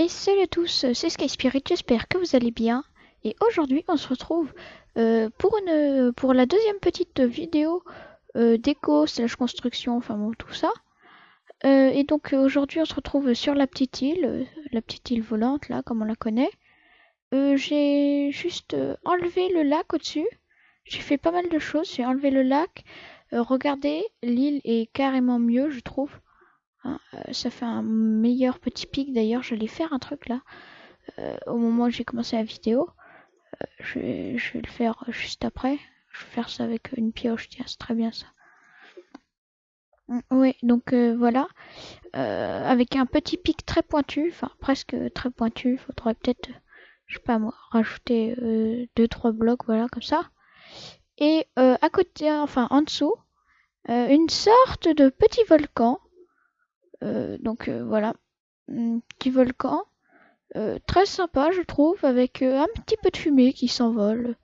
Et salut à tous, c'est Sky Spirit, j'espère que vous allez bien. Et aujourd'hui, on se retrouve euh, pour, une, pour la deuxième petite vidéo euh, déco slash construction, enfin bon, tout ça. Euh, et donc aujourd'hui, on se retrouve sur la petite île, la petite île volante, là, comme on la connaît. J'ai juste enlevé le lac au-dessus. J'ai fait pas mal de choses, j'ai enlevé le lac. regardez, l'île est carrément mieux, je trouve. Hein, euh, ça fait un meilleur petit pic d'ailleurs. J'allais faire un truc là. Euh, au moment où j'ai commencé la vidéo. Euh, je, vais, le faire juste après. Je vais faire ça avec une pioche. Tiens, c'est très bien ça. Mm, oui, donc voilà. avec un petit pic très pointu. Enfin, presque très pointu. Faudrait peut-être, je sais pas moi, rajouter 2-3 blocs. Voilà, comme ça. Et à côté, enfin en dessous, une sorte de petit volcan donc euh, voilà, petit volcan. Euh, très sympa je trouve, avec un petit peu de fumée qui s'envole.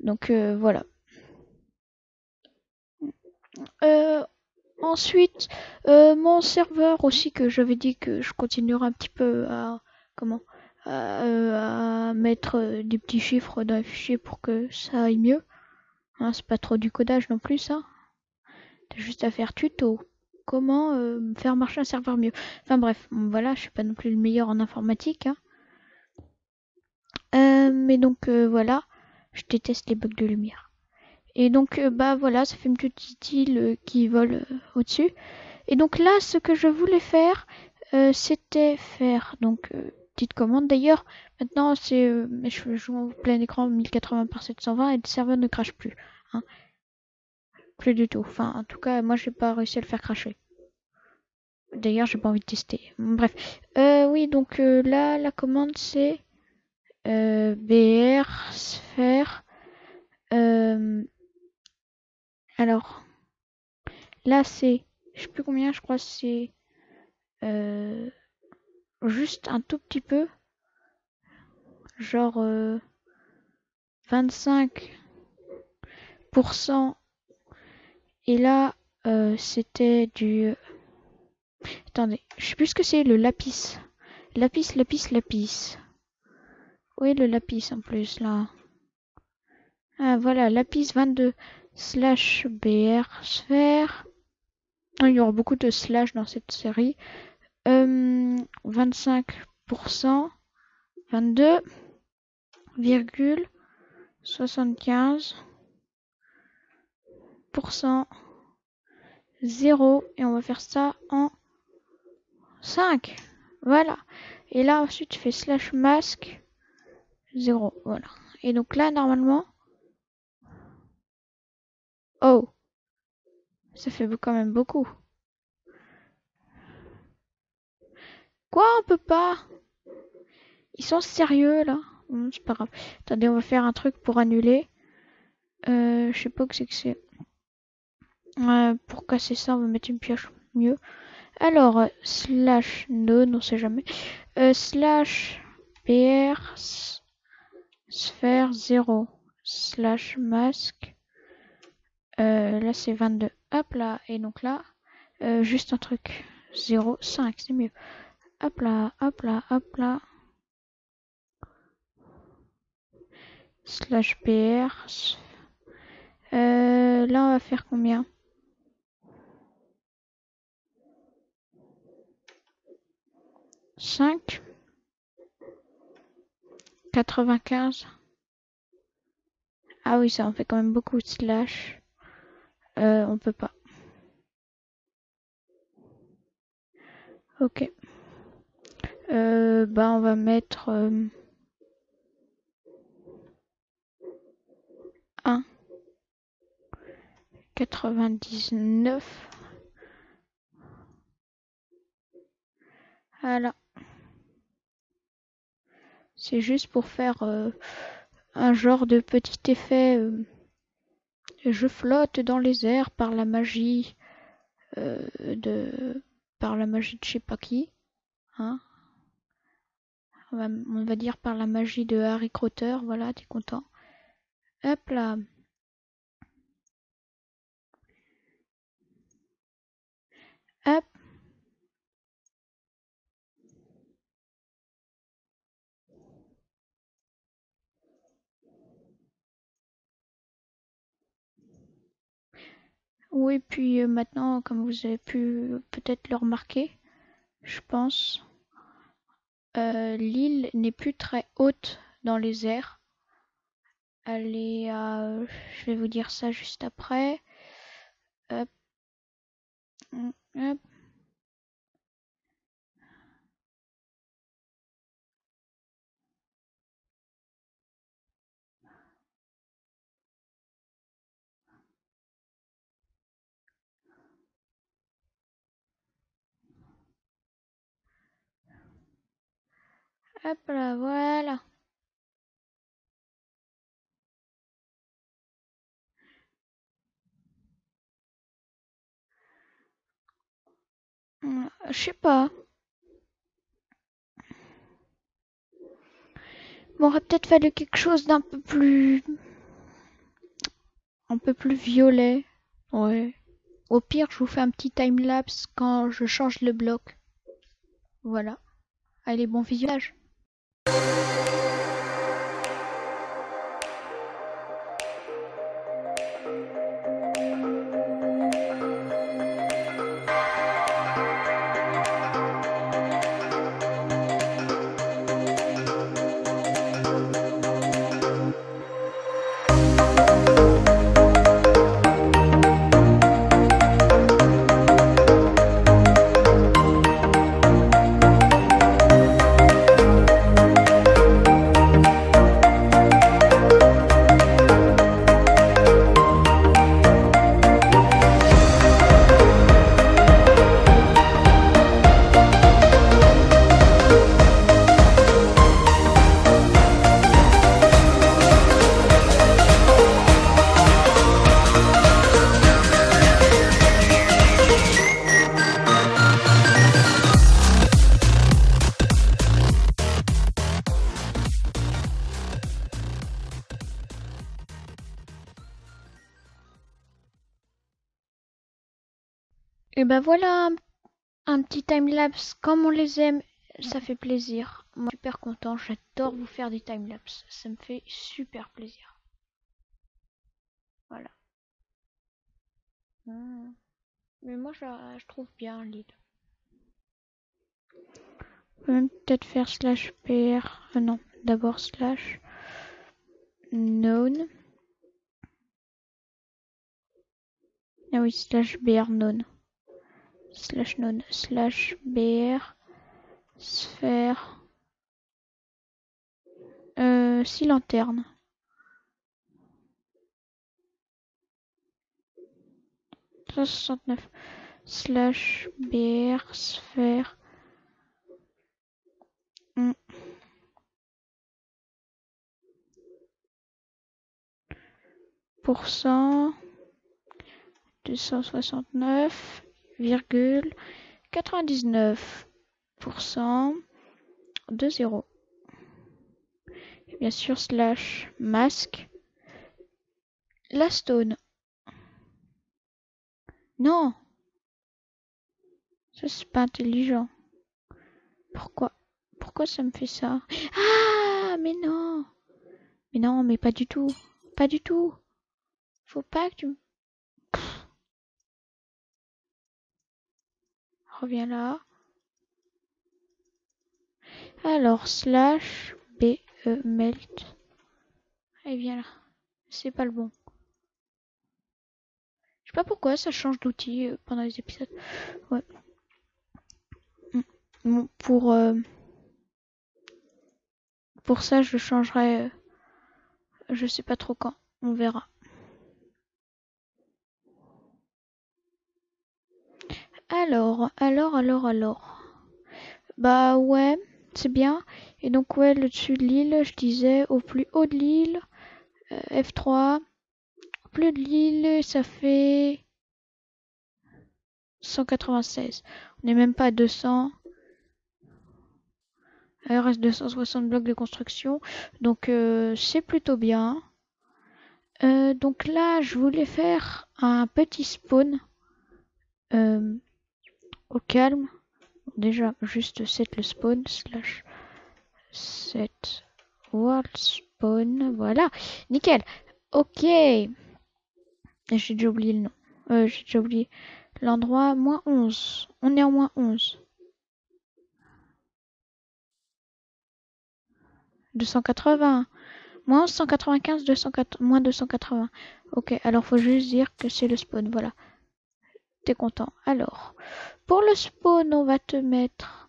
Donc voilà. ensuite, mon serveur aussi que j'avais dit que je continuerai un petit peu à comment? À, mettre des petits chiffres dans les fichiers pour que ça aille mieux. Hein, c'est pas trop du codage non plus ça. T'as juste à faire tuto comment euh, faire marcher un serveur mieux. Enfin bref, voilà, je suis pas non plus le meilleur en informatique. Hein. Euh, mais donc euh, voilà, je déteste les bugs de lumière. Et donc bah voilà, ça fait une petite île qui vole au-dessus. Et donc là, ce que je voulais faire, c'était faire donc petite commande. D'ailleurs, maintenant c'est je joue en plein écran 1080 par 720 et le serveur ne crache plus. Hein. Plus du tout. Enfin, en tout cas, moi, j'ai pas réussi à le faire cracher. D'ailleurs, j'ai pas envie de tester. Bref. Euh, oui, donc euh, là, la commande, c'est euh, br sphère. alors, là, c'est, je sais plus combien, je crois, c'est juste un tout petit peu. Genre 25% et là, euh, c'était du... Attendez, je sais plus ce que c'est, le lapis. Lapis, lapis, lapis. Oui, le lapis en plus, là? Ah, voilà, lapis 22 slash br sphère. Il y aura beaucoup de slash dans cette série. Euh, 25%, 22, 75 0 et on va faire ça en 5 voilà. Et là ensuite tu fais slash masque 0 voilà. Et donc là normalement oh ça fait quand même beaucoup. Quoi on peut pas? Ils sont sérieux là. C'est pas grave. Attendez on va faire un truc pour annuler. Euh, je sais pas que c'est que c'est pour casser ça, on va mettre une pioche mieux. Alors, euh, slash node, on sait jamais. Euh, slash br sphère 0 slash masque. Euh, là, c'est 22. Hop là. Et donc là, juste un truc. 0, 5, c'est mieux. Hop là, hop là, hop là. Slash br. là, on va faire combien? 5 95 Ah oui, ça en fait quand même beaucoup de slash. Euh, on peut pas. Ok. Euh, bah on va mettre euh, 1 99 voilà c'est juste pour faire euh, un genre de petit effet. Euh, je flotte dans les airs par la magie euh, de par la magie de je sais pas qui. Hein on, va, dire par la magie de Harry Crotter. Voilà, t'es content. Hop là. Hop. Oui, puis euh, maintenant, comme vous avez pu peut-être le remarquer, je pense, euh, l'île n'est plus très haute dans les airs. Elle est à... Je vais vous dire ça juste après. Hop. Hop. Hop là, voilà. Hum, Je sais pas. M'aurait peut-être fallu quelque chose d'un peu plus... Un peu plus violet. Ouais. Au pire, je vous fais un petit time-lapse quand je change le bloc. Voilà. Allez, bon visionnage. Petit time-lapse comme on les aime. Ça fait plaisir. Moi, super content. J'adore vous faire des time-lapse. Ça me fait super plaisir. Voilà. Hmm. Mais moi, je, je trouve bien l'île. Peut-être faire slash pr. Euh, non, d'abord slash known. Ah oui, slash br known. Slash known. Slash br sphère. Euh, si lanterne. soixante-neuf slash br sphère deux cent soixante-neuf virgule quatre-vingt-dix-neuf pour cent de zéro. Et bien sûr slash masque la stone. Non. Ça c'est pas intelligent. Pourquoi? Pourquoi ça me fait ça? Ah mais non Mais non, mais pas du tout. Pas du tout. Faut pas que tu Reviens là. Alors, slash b e melt. Et viens là. C'est pas le bon. Je sais pas pourquoi ça change d'outil euh, pendant les épisodes. Ouais. Bon, pour euh, pour ça, je changerai. euh, je sais pas trop quand. On verra. Alors, alors, alors, alors. Bah ouais, c'est bien. Et donc ouais, le dessus de l'île, je disais au plus haut de l'île, euh, F3. Au plus de l'île, ça fait 196. On n'est même pas à 200. Il reste 260 blocs de construction. Donc euh, c'est plutôt bien. Euh, donc là, je voulais faire un petit spawn euh, au calme. Déjà, juste set le spawn slash set world spawn. Voilà, nickel. Ok. J'ai déjà oublié le nom. Euh, j'ai déjà oublié. L'endroit, moins 11. On est en moins 11. 280. Moins 195, 280, moins 280. Ok, alors faut juste dire que c'est le spawn, voilà. T'es content. Alors, pour le spawn, on va te mettre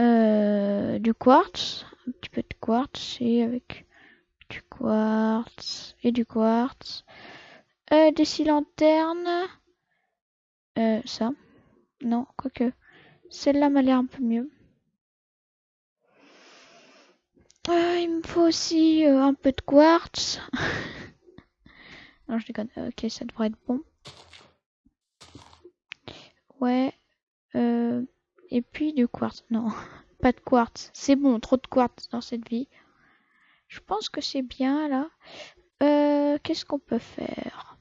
euh, du quartz. Un petit peu de quartz et avec du quartz et du quartz. Euh, des scie lanternes. Euh, ça. Non, quoique. Celle-là m'a l'air un peu mieux. Il me faut aussi un peu de quartz. non, je déconne. Ok, ça devrait être bon. Ouais. Euh, et puis du quartz. Non, pas de quartz. C'est bon, trop de quartz dans cette vie. Je pense que c'est bien là. Euh, Qu'est-ce qu'on peut faire?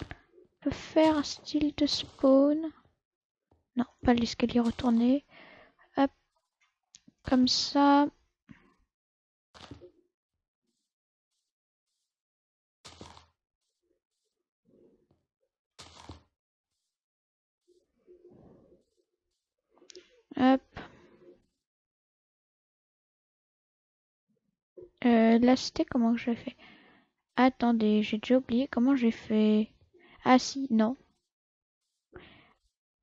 On peut faire un style de spawn. Non, pas l'escalier retourné. Hop. Comme ça. Hop. Euh, comment j'ai fait? Attendez, j'ai déjà oublié comment j'ai fait. Ah si, non.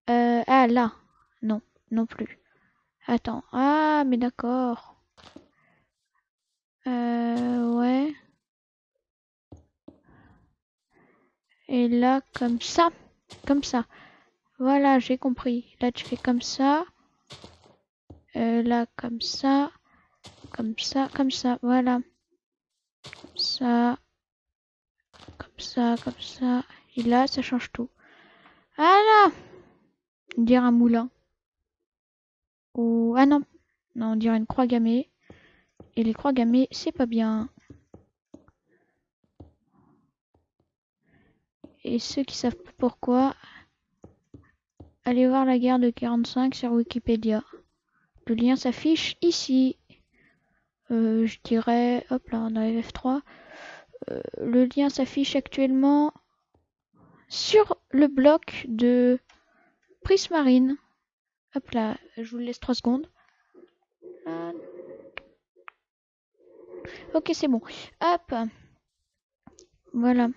Euh, ah là, non, non plus. Attends, ah mais d'accord. Euh, ouais. Et là, comme ça, comme ça. Voilà, j'ai compris. Là, tu fais comme ça. Euh, là, comme ça. Comme ça, comme ça, voilà. Comme ça. Comme ça, comme ça. Et là, ça change tout. Voilà On dirait un moulin. Ou... Ah non. Non, on dirait une croix gammée. Et les croix gammées, c'est pas bien. Et ceux qui savent pourquoi, allez voir la guerre de 45 sur Wikipédia. Le lien s'affiche ici. Euh, je dirais, hop là, on a F3. Euh, le lien s'affiche actuellement sur le bloc de Prismarine. Hop là, je vous laisse 3 secondes. Ok, c'est bon. Hop. Voilà.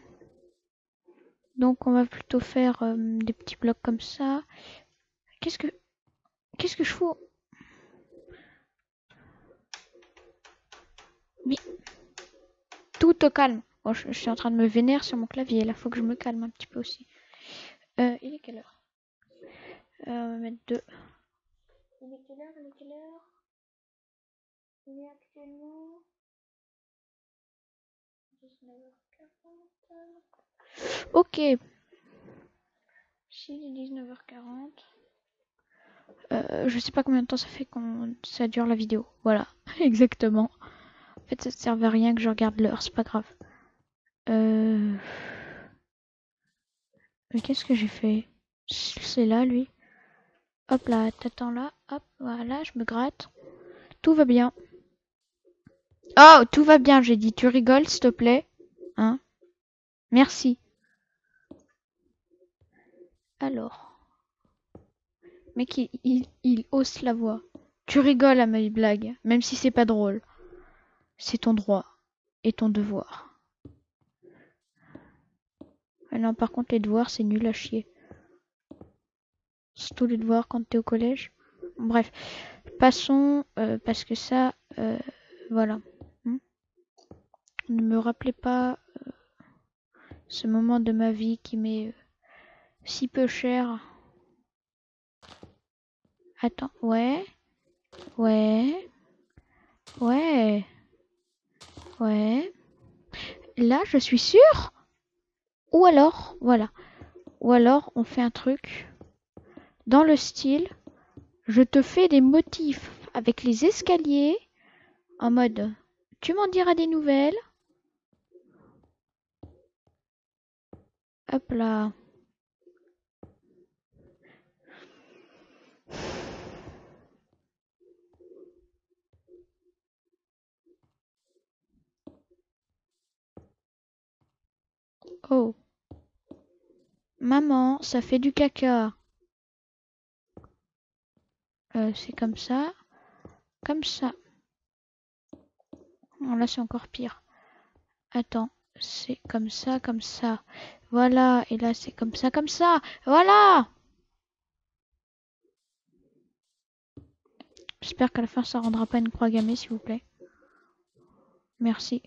Donc on va plutôt faire euh, des petits blocs comme ça. Qu'est-ce que... Qu'est-ce que je fous? Mais... Tout au calme. Bon, je, je, suis en train de me vénérer sur mon clavier. Là, faut que je me calme un petit peu aussi. Euh, il est quelle heure? Euh, On va mettre deux. Il est quelle heure? Il est quelle heure? Il est actuellement... 19h40. Ok. Si 19h40. Euh, je sais pas combien de temps ça fait qu'on ça dure la vidéo. Voilà, exactement. Fait, ça servait à rien que je regarde l'heure, c'est pas grave. Euh... Mais qu'est-ce que j'ai fait? C'est là, lui. Hop là, t'attends là. Hop, voilà, je me gratte. Tout va bien. Oh, tout va bien, j'ai dit. Tu rigoles, s'il te plaît? Hein? Merci. Alors. Mec, il, il, il, hausse la voix. Tu rigoles à mes blagues, même si c'est pas drôle. C'est ton droit et ton devoir. Ah non, par contre, les devoirs, c'est nul à chier. Surtout les devoirs quand t'es au collège. Bref, passons, euh, parce que ça, euh, voilà. Hmm ne me rappelez pas euh, ce moment de ma vie qui m'est si peu cher. Attends, ouais, ouais, ouais, ouais. Là, je suis sûre. Ou alors, voilà. Ou alors, on fait un truc dans le style, je te fais des motifs avec les escaliers en mode, tu m'en diras des nouvelles. Hop là. Oh. Maman, ça fait du caca. Euh, c'est comme ça. Comme ça. Là, c'est encore pire. Attends, c'est comme ça, comme ça. Voilà, et là, c'est comme ça, comme ça. Voilà J'espère qu'à la fin, ça rendra pas une croix gammée, s'il vous plaît. Merci.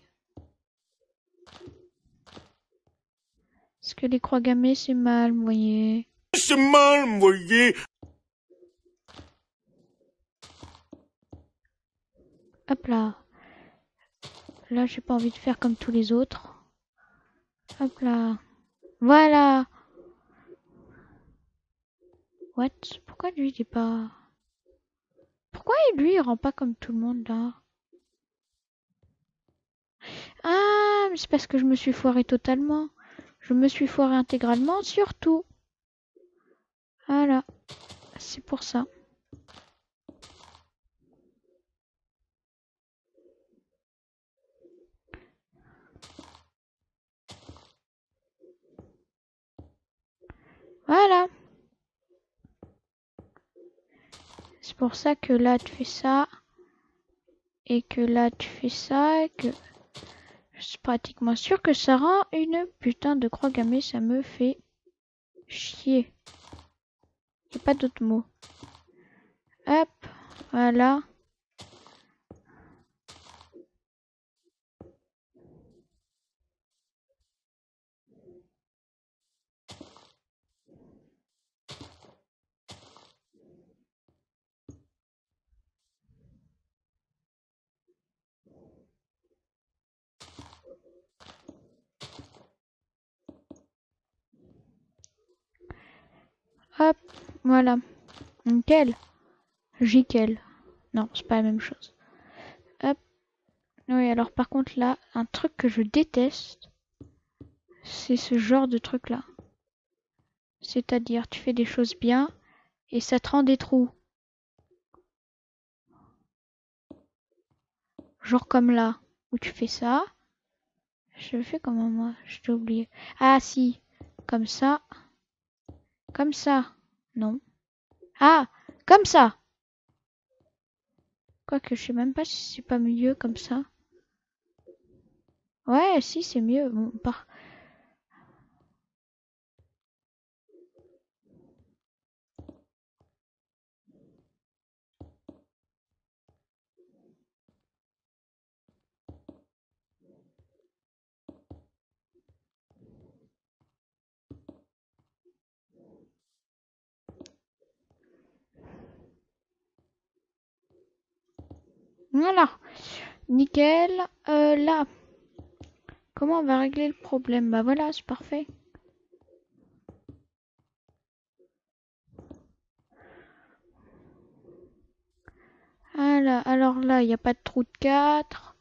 Est-ce que les croix gammées, c'est mal, vous voyez C'est mal, vous voyez Hop là. Là, j'ai pas envie de faire comme tous les autres. Hop là. Voilà. What? Pourquoi lui, il est pas... Pourquoi lui, il rend pas comme tout le monde, là? Ah, mais c'est parce que je me suis foiré totalement. Je me suis foiré intégralement, surtout. Voilà. C'est pour ça. Voilà. C'est pour ça que là tu fais ça. Et que là tu fais ça. Et que pratiquement sûr que ça rend une putain de croix gammée. Ça me fait chier. A pas d'autre mot. Hop. Voilà. Hop, voilà. Nickel. Jiquel. Non, c'est pas la même chose. Hop. Oui, alors par contre là, un truc que je déteste, c'est ce genre de truc là. C'est-à-dire, tu fais des choses bien et ça te rend des trous. Genre comme là, où tu fais ça. Je fais comment moi? Je t'ai oublié. Ah si, comme ça. Comme ça. Non. Ah, comme ça. Quoique, je sais même pas si c'est pas mieux comme ça. Ouais, si, c'est mieux. Bon, par... Voilà. Nickel. Euh, là. Comment on va régler le problème? Bah voilà, c'est parfait. Alors là, il n'y a pas de trou de 4.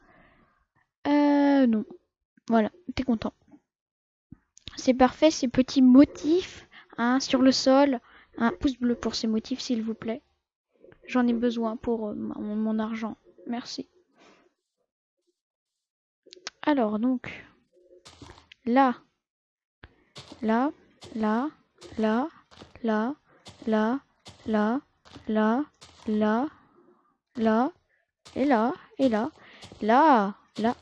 Euh, non. Voilà, t'es content. C'est parfait, ces petits motifs hein, sur le sol. Un pouce bleu pour ces motifs, s'il vous plaît. J'en ai besoin pour euh, mon argent. Merci. Alors, donc, là, là, là, là, là, là, là, là, là, là, et là, et là, là, là,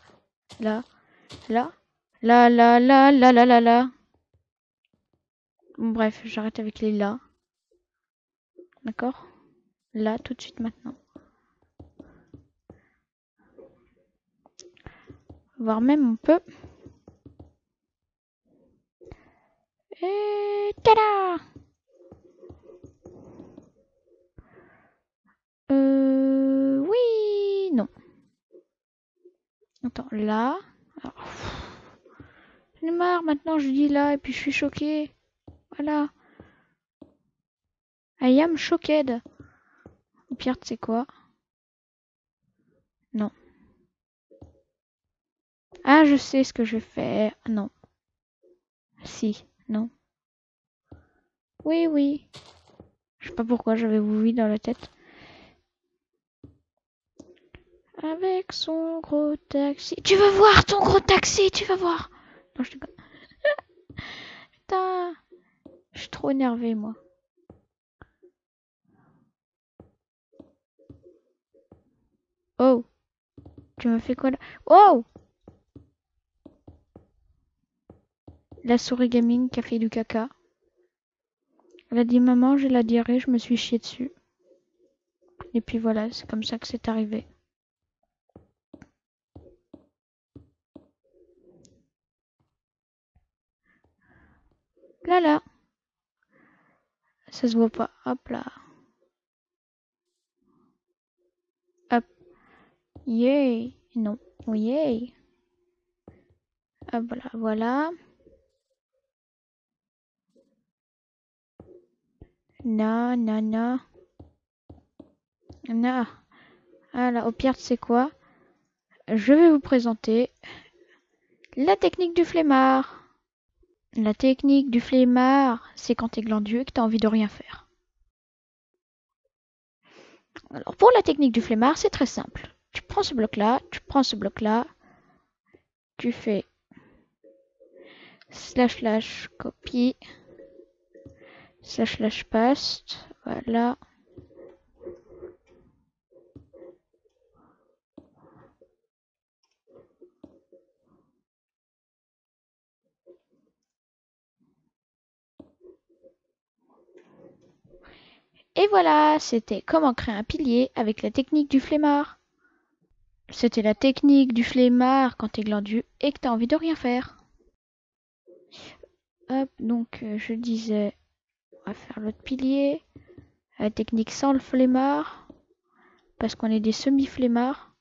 là, là, là, là, là, là, là, là, là. Bref, j'arrête avec les là. D'accord Là, tout de suite maintenant. Voire même on peut. Et tada Euh... Oui, non. Attends, là. J'en ai marre, maintenant je dis là et puis je suis choquée. Voilà. I am shocked. Au pire, tu sais quoi? Non. Ah, je sais ce que je vais faire. Non. Si, non. Oui, oui. Je sais pas pourquoi j'avais oui dans la tête. Avec son gros taxi. Tu vas voir ton gros taxi, tu vas voir. Non, je déconne. Putain. trop énervé, moi. Oh Tu me fais quoi là? Oh La souris gaming qui a fait du caca. Elle a dit maman, j'ai la diarrhée, je me suis chié dessus. Et puis voilà, c'est comme ça que c'est arrivé. Là là. Ça se voit pas. Hop là. Hop. Yay. Non. Yay. Hop là, voilà. Na, na, na. Na. Alors, au pire, c'est quoi? Je vais vous présenter la technique du flemmard. La technique du flemmard, c'est quand t'es glandieux et que t'as envie de rien faire. Alors, pour la technique du flemmard, c'est très simple. Tu prends ce bloc-là, tu prends ce bloc-là, tu fais slash slash copie, slash paste, voilà. Et voilà, c'était comment créer un pilier avec la technique du flemmard. C'était la technique du flemmard quand t'es glandu et que t'as envie de rien faire. Hop, donc euh, je disais, faire l'autre pilier. La technique sans le flemmard. Parce qu'on est des semi-flemmards.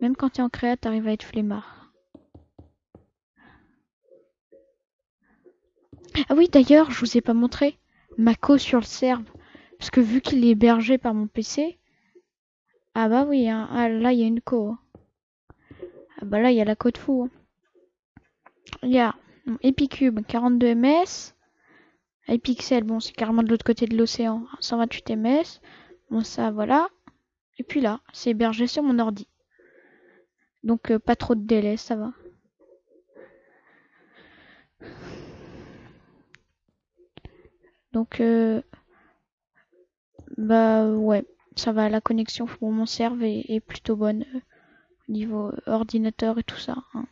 Même quand t'es en créa, t'arrives à être flemmard. Ah oui, d'ailleurs, je vous ai pas montré. Mako sur le serve. Parce que vu qu'il est hébergé par mon PC. Ah bah oui, hein. ah, là il y a une co. Ah bah là il y a la code fou. hein. Il y a Epicube 42 ms. iPixel, bon c'est carrément de l'autre côté de l'océan. 128 ms. Bon ça voilà. Et puis là, c'est hébergé sur mon ordi. Donc euh, pas trop de délai, ça va. Donc euh, bah ouais, ça va. La connexion pour mon serve est, plutôt bonne euh, au niveau ordinateur et tout ça. hein.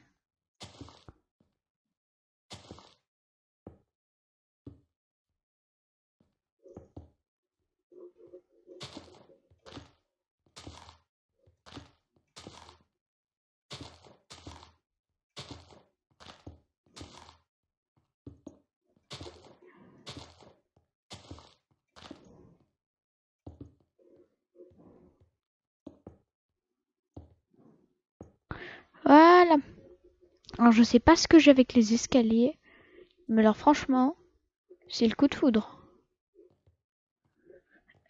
Alors je sais pas ce que j'ai avec les escaliers, mais alors franchement, c'est le coup de foudre.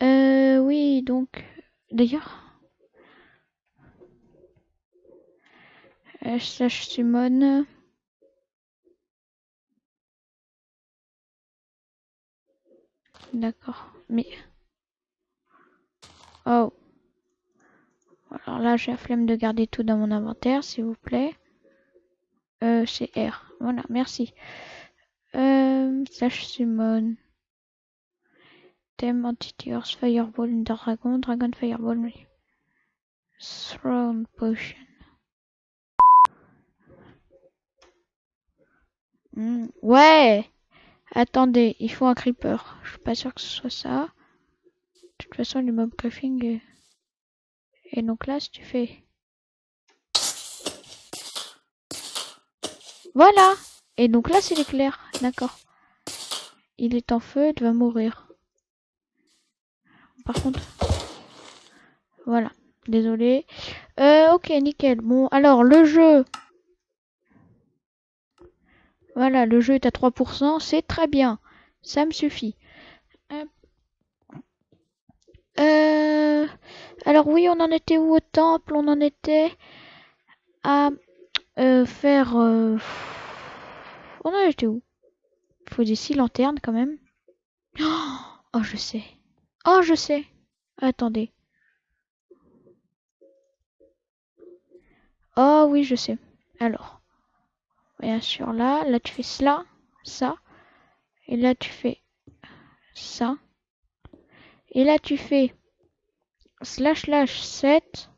Euh oui, donc d'ailleurs slash summon D'accord, mais oh. Alors là, j'ai la flemme de garder tout dans mon inventaire, s'il vous plaît. Euh, c'est R. Voilà, merci. Euh, slash summon. Thème Entity Earth Fireball Dragon, Dragon Fireball. Throne Potion. Hmm, Ouais! Attendez, il faut un creeper. Je suis pas sûr que ce soit ça. De toute façon, le mob griffing est... Et donc là, si tu fais... Voilà Et donc là, c'est l'éclair. D'accord. Il est en feu, il va mourir. Par contre... Voilà. Désolé. Euh, ok, nickel. Bon, alors, le jeu... Voilà, le jeu est à 3%. C'est très bien. Ça me suffit. Hop. Euh... Alors oui, on en était où au temple? On en était à euh, faire... euh, On en était où? Il faut des six lanternes quand même. Oh, je sais. Oh, je sais. Attendez. Oh oui, je sais. Alors. Bien sûr, là. Là, tu fais cela. Ça. Et là, tu fais ça. Et là, tu fais slash slash 7.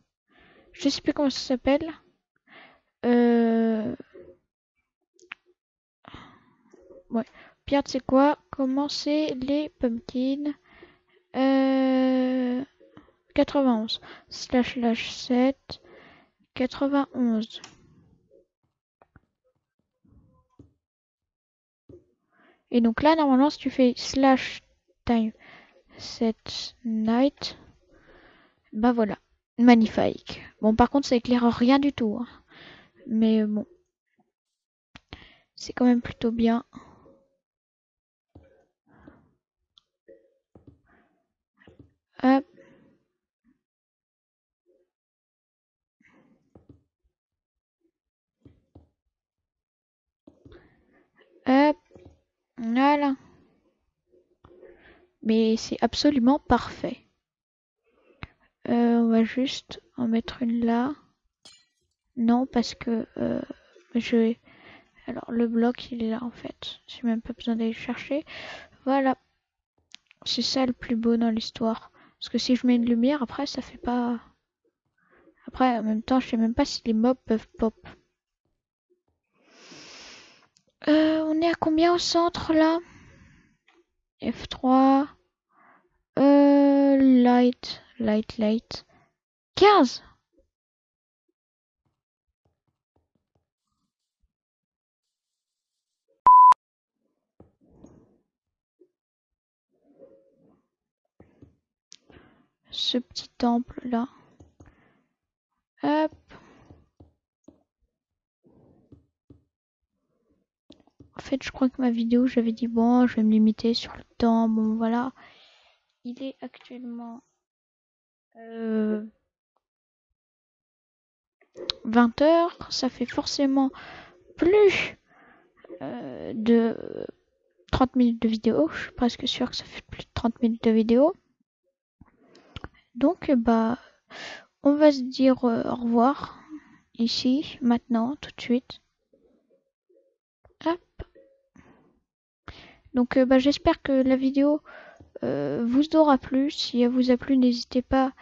Je sais plus comment ça s'appelle. Euh... Ouais. Pierre, sais quoi? Commencer les pumpkins? Euh... 91. Slash slash 7. 91. Et donc là, normalement, si tu fais slash time set night, bah voilà, magnifique. Bon, par contre, ça éclaire rien du tout. Hein. Mais bon, c'est quand même plutôt bien. Hop. Hop. Voilà. Mais c'est absolument parfait. Euh, on va juste en mettre une là. Non, parce que euh, je. Alors, le bloc, il est là, en fait. J'ai même pas besoin d'aller chercher. Voilà. C'est ça le plus beau dans l'histoire. Parce que si je mets une lumière, après, ça fait pas... Après, en même temps, je sais même pas si les mobs peuvent pop. Euh, on est à combien au centre, là? F3. Euh, light, light, light. 15 ce petit temple là. Hop. En fait, je crois que ma vidéo, j'avais dit bon, je vais me limiter sur le temps. Bon, voilà. Il est actuellement 20 heures. Ça fait forcément plus euh, de 30 minutes de vidéo. Je suis presque sûr que ça fait plus de 30 minutes de vidéo. Donc, bah, on va se dire euh, au revoir ici, maintenant, tout de suite. Hop. Donc, euh, bah, j'espère que la vidéo euh, vous aura plu. Si elle vous a plu, n'hésitez pas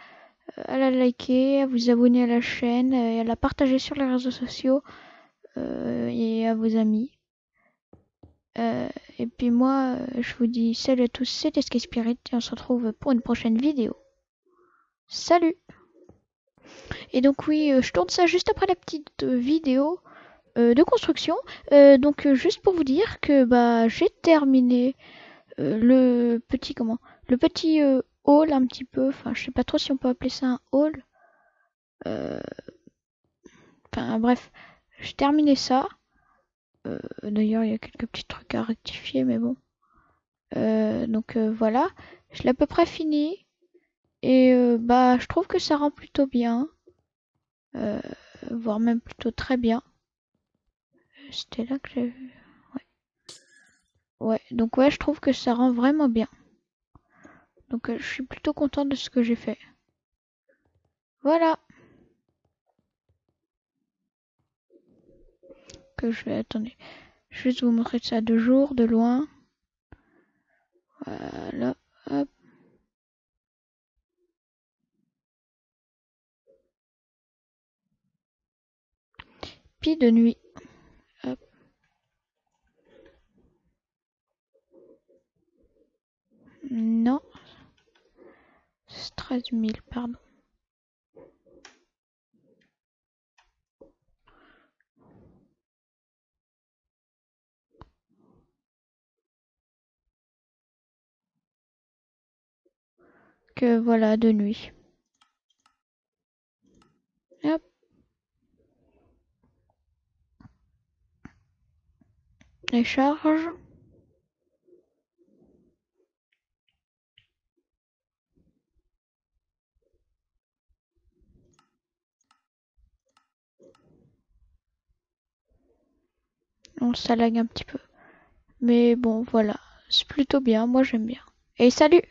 à la liker, à vous abonner à la chaîne et à la partager sur les réseaux sociaux et à vos amis. et puis moi, je vous dis salut à tous, c'était Sky Spirit et on se retrouve pour une prochaine vidéo. Salut Et donc oui, euh, je tourne ça juste après la petite euh, vidéo euh, de construction. donc juste pour vous dire que bah j'ai terminé le petit comment le petit hall un petit peu. Enfin je sais pas trop si on peut appeler ça un hall. Enfin bref, j'ai terminé ça. D'ailleurs il y a quelques petits trucs à rectifier mais bon. donc voilà, je l'ai à peu près fini. Et euh, bah, je trouve que ça rend plutôt bien. Euh, voire même plutôt très bien. C'était là que j'ai Ouais. Ouais, donc ouais, je trouve que ça rend vraiment bien. Donc euh, je suis plutôt content de ce que j'ai fait. Voilà. Que je vais... Attendez. Je vais juste vous montrer ça de jour, de loin. Voilà. Hop. Puis de nuit. Non. 13 000, pardon. Que voilà, de nuit. Hop. les charges on ça un petit peu. Mais bon voilà. C'est plutôt bien. Moi j'aime bien. Et salut